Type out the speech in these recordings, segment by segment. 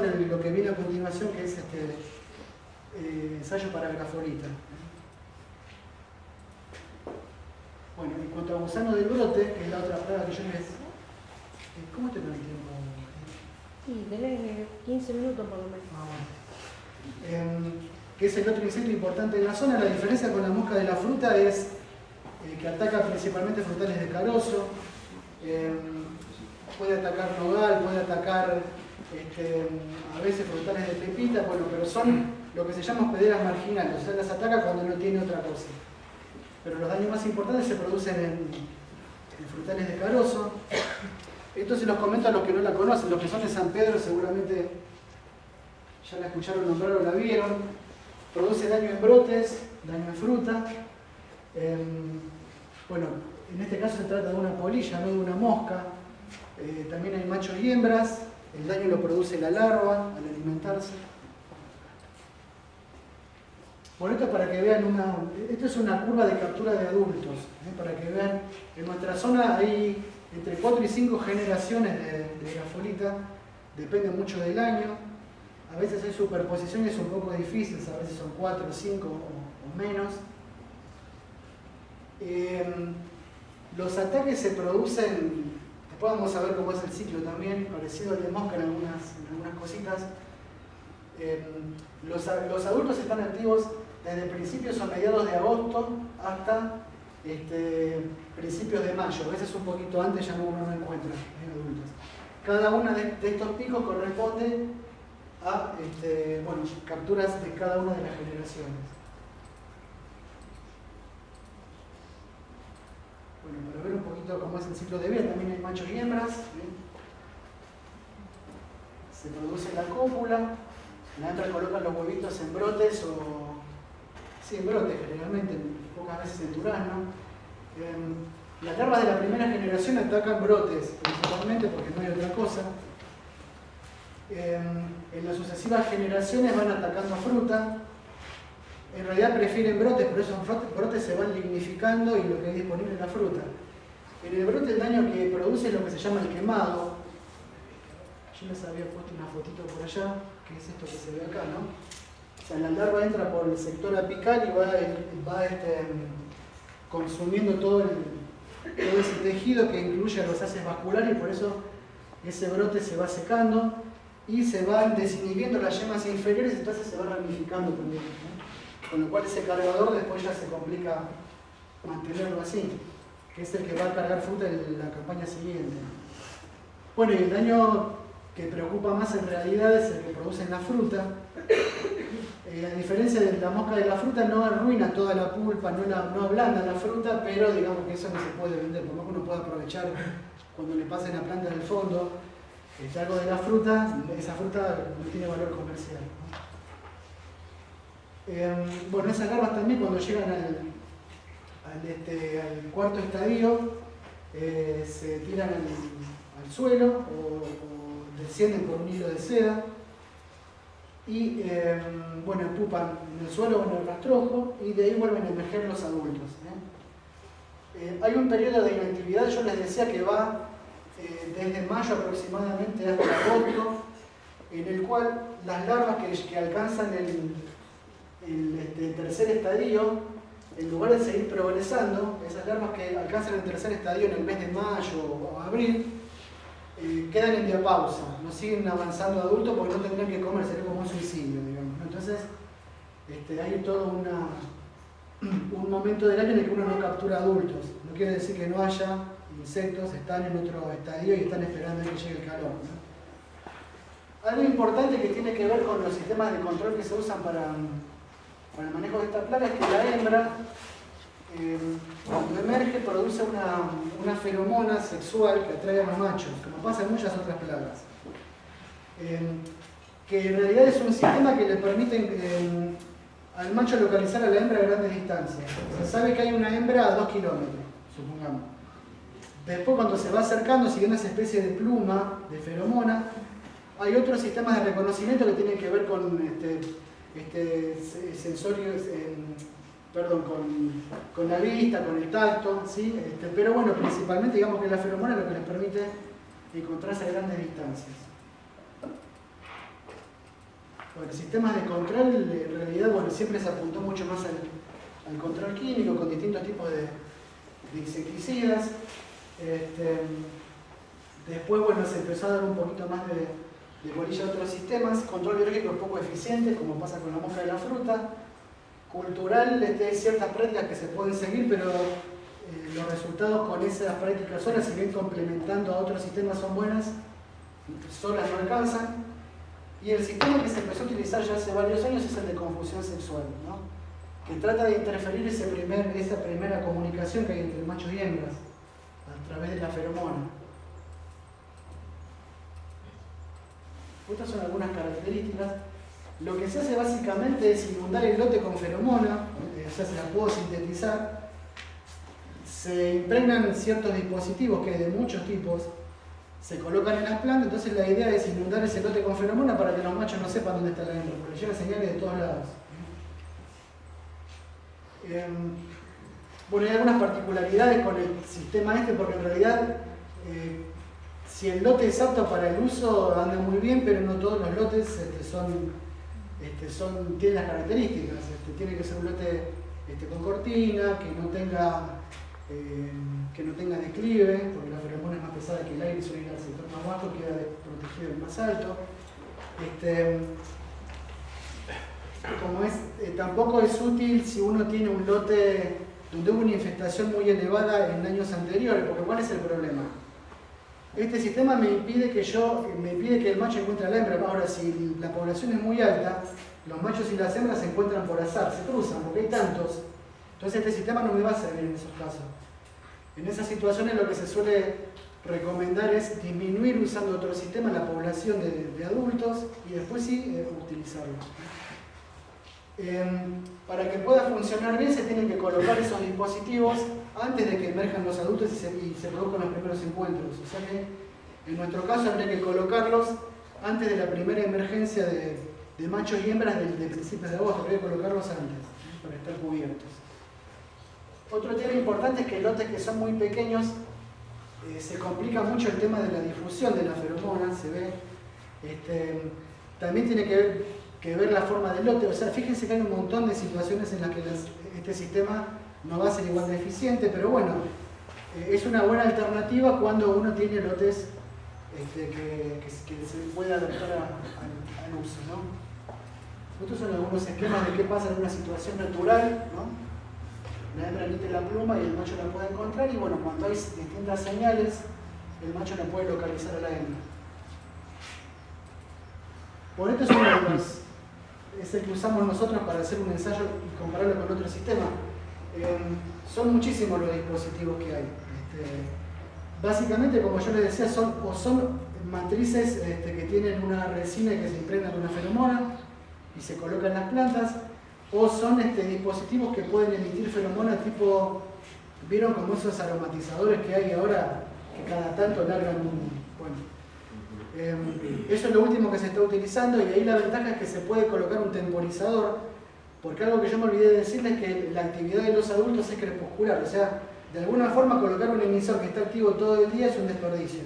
con lo que viene a continuación, que es este eh, ensayo para grafolita. Bueno, en cuanto a gusano del brote, que es la otra prueba que yo les... Eh, ¿Cómo te el tiempo? Sí, tenés 15 minutos por lo menos. Ah, bueno. eh, que es el otro insecto importante en la zona. La diferencia con la mosca de la fruta es eh, que ataca principalmente frutales de carozo, eh, puede atacar nogal, puede atacar este, a veces frutales de pepita, bueno, pero son lo que se llama hospederas marginales, o sea, las ataca cuando no tiene otra cosa pero los daños más importantes se producen en, frutales de carozo. Esto se los comento a los que no la conocen, los que son de San Pedro seguramente ya la escucharon nombrar o la vieron. Produce daño en brotes, daño en fruta. Em, bueno, en este caso se trata de una polilla, no de una mosca. Eh, también hay machos y hembras. El daño lo produce la larva al alimentarse. Bueno, esto para que vean una, esto es una curva de captura de adultos, ¿eh? para que vean, en nuestra zona hay entre 4 y 5 generaciones de, de depende mucho del año, a veces hay superposiciones un poco difíciles, a veces son 4, 5 o, menos. Em, los ataques se producen, a ver cómo es el ciclo también, parecido al de mosca en algunas, algunas cositas. Em, los, los adultos están activos desde principios o mediados de agosto hasta este, principios de mayo. A veces un poquito antes ya no uno no encuentra en adultos. Cada uno de, estos picos corresponde a este, bueno, capturas de cada una de las generaciones. Bueno, para ver un poquito cómo es el ciclo de vida, también hay machos y hembras. Se produce la cópula, la hembra coloca los huevitos en brotes o Sí, en brote generalmente, pocas veces en durazno. Em, las larvas de la primera generación atacan brotes, principalmente porque no hay otra cosa. Em, en las sucesivas generaciones van atacando fruta. En realidad prefieren brotes, pero esos brotes se van lignificando y lo que hay disponible es la fruta. El brote el daño que produce es lo que se llama el quemado. Yo les había puesto una fotito por allá, que es esto que se ve acá, ¿no? O sea, la larva entra por el sector apical y va, este, consumiendo todo, ese tejido que incluye los haces vasculares y por eso ese brote se va secando y se van desinhibiendo las yemas inferiores y entonces se va ramificando también. Con lo cual ese cargador después ya se complica mantenerlo así, que es el que va a cargar fruta en la campaña siguiente. Bueno, y el daño que preocupa más en realidad es el que produce en la fruta, eh, a diferencia de la mosca de la fruta, no arruina toda la pulpa, no, la, no ablanda la fruta, pero digamos que eso no se puede vender, por lo que uno puede aprovechar cuando le pasen la planta del fondo este, algo de la fruta, esa fruta no tiene valor comercial. Em, bueno, esas larvas también cuando llegan al, este, cuarto estadio eh, se tiran al, suelo o descienden por un hilo de seda y em, bueno, empupan en el suelo en el rastrojo y de ahí vuelven a emerger los adultos. ¿eh? Eh, hay un periodo de inactividad, yo les decía que va desde mayo aproximadamente hasta agosto, en el cual las larvas que, alcanzan el, este, tercer estadio, en lugar de seguir progresando, esas larvas que alcanzan el tercer estadio en el mes de mayo o abril, eh, quedan en diapausa, no siguen avanzando adultos porque no tendrían que comer, sería como un suicidio, digamos. Entonces, este, hay todo una, un momento del año en el que uno no captura adultos. No quiere decir que no haya insectos, están en otro estadio y están esperando a que llegue el calor. Algo importante que tiene que ver con los sistemas de control que se usan para, para el manejo de esta plaga es que la hembra eh, cuando emerge produce una, feromona sexual que atrae a los machos, como pasa en muchas otras plagas. Eh, que en realidad es un sistema que le permite eh, al macho localizar a la hembra a grandes distancias. Se sabe que hay una hembra a 2 kilómetros, supongamos. Después cuando se va acercando, siguiendo esa especie de pluma, de feromona, hay otros sistemas de reconocimiento que tienen que ver con este, este sensorios, perdón, con, la vista, con el tacto, ¿sí? Este, pero bueno, principalmente digamos que la feromona es lo que les permite encontrarse a grandes distancias. Bueno, sistemas de control, en realidad, bueno, siempre se apuntó mucho más al, control químico con distintos tipos de, insecticidas. Este, después, bueno, se empezó a dar un poquito más de, de bolilla a otros sistemas. Control biológico es poco eficiente, como pasa con la mosca de la fruta. Cultural, este, hay ciertas prácticas que se pueden seguir, pero eh, los resultados con esas prácticas solas, si bien complementando a otros sistemas son buenas, solas no alcanzan. Y el sistema que se empezó a utilizar ya hace varios años es el de confusión sexual, ¿no? que trata de interferir esa primera comunicación que hay entre machos y hembras a través de la feromona. Estas son algunas características. Lo que se hace básicamente es inundar el lote con feromona, o sea, se la puedo sintetizar. Se impregnan ciertos dispositivos que hay de muchos tipos, se colocan en las plantas, entonces la idea es inundar ese lote con feromona para que los machos no sepan dónde está la hembra, porque llega señales de todos lados. Em, bueno, hay algunas particularidades con el sistema este, porque en realidad eh, si el lote es apto para el uso anda muy bien, pero no todos los lotes este, este, son, tienen las características. tiene que ser un lote con cortina, que no tenga eh, que no tenga declive, porque la feromona es más pesada que el aire, suele ir al sector más bajo, queda protegido el más alto. Este, como es, eh, tampoco es útil si uno tiene un lote donde hubo una infestación muy elevada en años anteriores, porque ¿cuál es el problema? Este sistema me impide que yo, me impide que el macho encuentre a la hembra. Ahora, si la población es muy alta, los machos y las hembras se encuentran por azar, se cruzan, porque hay tantos entonces este sistema no me va a servir en esos casos. En esas situaciones lo que se suele recomendar es disminuir usando otro sistema la población de, adultos y después sí eh, utilizarlo. Em, para que pueda funcionar bien se tienen que colocar esos dispositivos antes de que emerjan los adultos y se, produzcan los primeros encuentros. O sea que en nuestro caso habría que colocarlos antes de la primera emergencia de, machos y hembras de, de principios de agosto, habría que colocarlos antes para estar cubiertos. Otro tema importante es que lotes que son muy pequeños eh, se complica mucho el tema de la difusión de la feromona, se ve. Este, también tiene que ver, la forma del lote, o sea, fíjense que hay un montón de situaciones en las que este sistema no va a ser igual de eficiente, pero bueno, eh, es una buena alternativa cuando uno tiene lotes este, que, se puede adaptar al uso. ¿no? Estos son algunos esquemas de qué pasa en una situación natural. ¿no? la hembra emite la pluma y el macho la puede encontrar y bueno, cuando hay distintas señales, el macho no puede localizar a la hembra. Por esto de los, es el que usamos nosotros para hacer un ensayo y compararlo con otro sistema. Em, son muchísimos los dispositivos que hay. Este, básicamente, como yo les decía, son, o son matrices este, que tienen una resina que se impregna con una feromona y se colocan en las plantas, o son este, dispositivos que pueden emitir feromonas tipo, ¿vieron como esos aromatizadores que hay ahora que cada tanto largan un... Bueno, eso es lo último que se está utilizando y ahí la ventaja es que se puede colocar un temporizador, porque algo que yo me olvidé de decirles es que la actividad de los adultos es crepuscular, o sea, de alguna forma colocar un emisor que está activo todo el día es un desperdicio.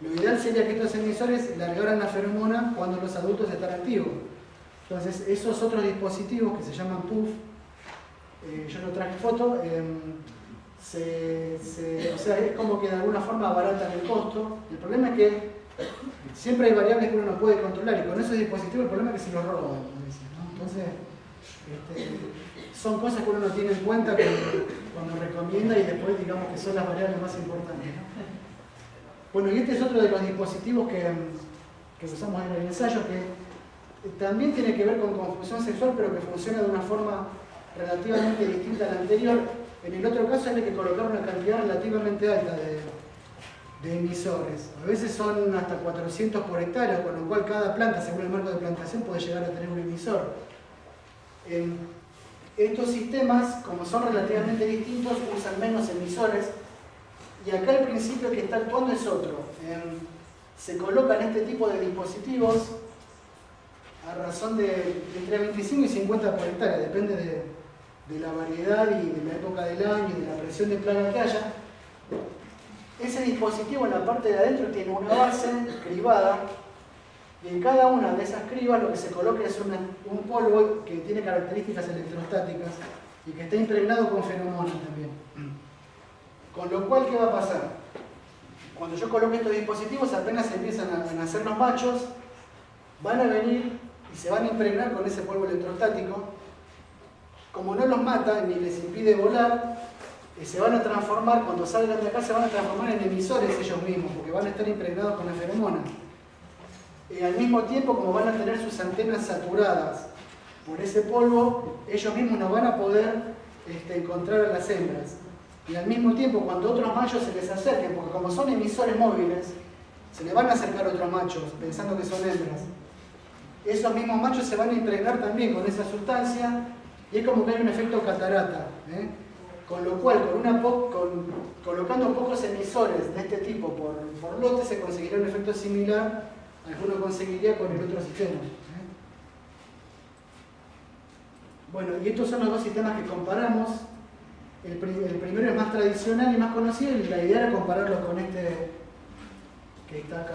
Lo ideal sería que estos emisores largaran la feromona cuando los adultos están activos. Entonces, esos otros dispositivos que se llaman PUF, eh, yo no traje foto, em, o sea, es como que de alguna forma abaratan el costo. El problema es que siempre hay variables que uno no puede controlar y con esos dispositivos el problema es que se los roban. Entonces, este, son cosas que uno no tiene en cuenta cuando, recomienda y después digamos que son las variables más importantes. Bueno, y este es otro de los dispositivos que, que usamos en el ensayo, que también tiene que ver con confusión sexual, pero que funciona de una forma relativamente distinta a la anterior. En el otro caso hay que colocar una cantidad relativamente alta de, emisores. A veces son hasta 400 por hectárea, con lo cual cada planta, según el marco de plantación, puede llegar a tener un emisor. estos sistemas, como son relativamente distintos, usan menos emisores. Y acá el principio que está actuando es otro. se colocan este tipo de dispositivos a razón de, entre 25 y 50 por hectárea, depende de, la variedad y de la época del año y de la presión de plaga que haya. Ese dispositivo en la parte de adentro tiene una base cribada Y en cada una de esas cribas lo que se coloca es un polvo que tiene características electrostáticas y que está impregnado con feromonas también. Con lo cual, ¿qué va a pasar? Cuando yo coloque estos dispositivos, apenas empiezan a nacer los machos, van a venir y se van a impregnar con ese polvo electrostático. Como no los mata ni les impide volar, eh, se van a transformar, cuando salgan de acá, se van a transformar en emisores ellos mismos, porque van a estar impregnados con la feromona. Y al mismo tiempo, como van a tener sus antenas saturadas por ese polvo, ellos mismos no van a poder este, encontrar a las hembras. Y al mismo tiempo, cuando otros machos se les acerquen, porque como son emisores móviles, se le van a acercar otros machos pensando que son hembras. Esos mismos machos se van a impregnar también con esa sustancia y es como que hay un efecto catarata. ¿eh? Con lo cual, colocando pocos emisores de este tipo por, lote, se conseguiría un efecto similar al que uno conseguiría con el otro sistema. ¿eh? Bueno, y estos son los dos sistemas que comparamos. El, primero es más tradicional y más conocido, y la idea era compararlo con este que está acá.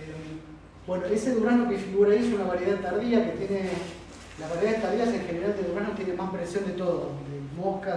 Eh, bueno, ese durazno que figura ahí es una variedad tardía que tiene, las variedades tardías en general de durazno tienen más presión de todo, de mosca,